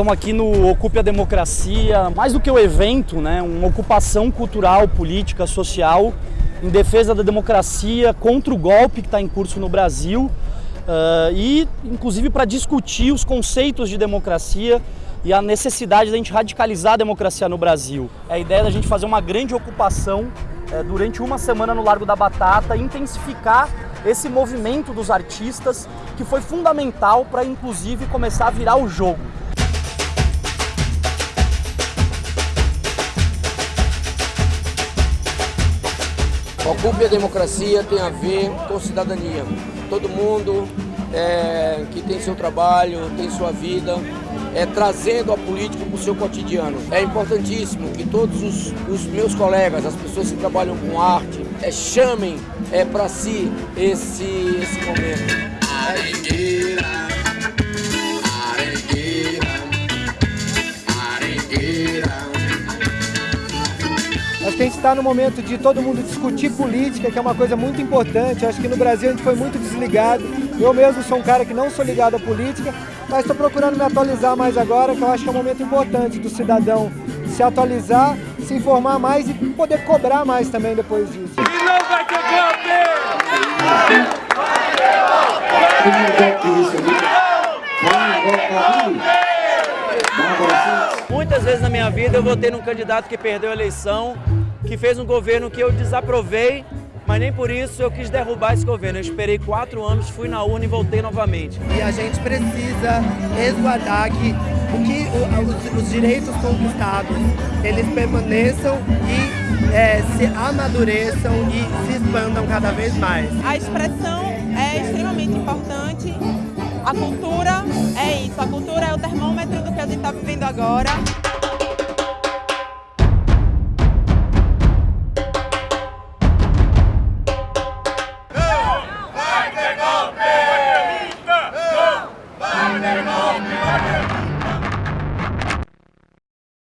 estamos aqui no Ocupe a Democracia, mais do que o evento, né, uma ocupação cultural, política, social, em defesa da democracia, contra o golpe que está em curso no Brasil uh, e, inclusive, para discutir os conceitos de democracia e a necessidade da gente radicalizar a democracia no Brasil. É a ideia da gente fazer uma grande ocupação é, durante uma semana no Largo da Batata, intensificar esse movimento dos artistas que foi fundamental para, inclusive, começar a virar o jogo. Ocupe a democracia tem a ver com cidadania. Todo mundo é, que tem seu trabalho, tem sua vida, é, trazendo a política para o seu cotidiano. É importantíssimo que todos os, os, meus colegas, as pessoas que trabalham com arte, é, chamem é, para si esse, esse momento. Que a gente está no momento de todo mundo discutir política, que é uma coisa muito importante. Acho que no Brasil a gente foi muito desligado. Eu mesmo sou um cara que não sou ligado à política, mas estou procurando me atualizar mais agora, que eu acho que é um momento importante do cidadão se atualizar, se informar mais e poder cobrar mais também depois disso. E não vai ter Muitas vezes na minha vida eu votei num candidato que perdeu a eleição, que fez um governo que eu desaprovei mas nem por isso eu quis derrubar esse governo. Eu esperei quatro anos, fui na urna e voltei novamente. E a gente precisa resguardar que, o que o, os, os, direitos conquistados eles permaneçam e é, se amadureçam e se expandam cada vez mais. A expressão é extremamente importante. A cultura é isso, a cultura é o termômetro do que a gente está vivendo agora.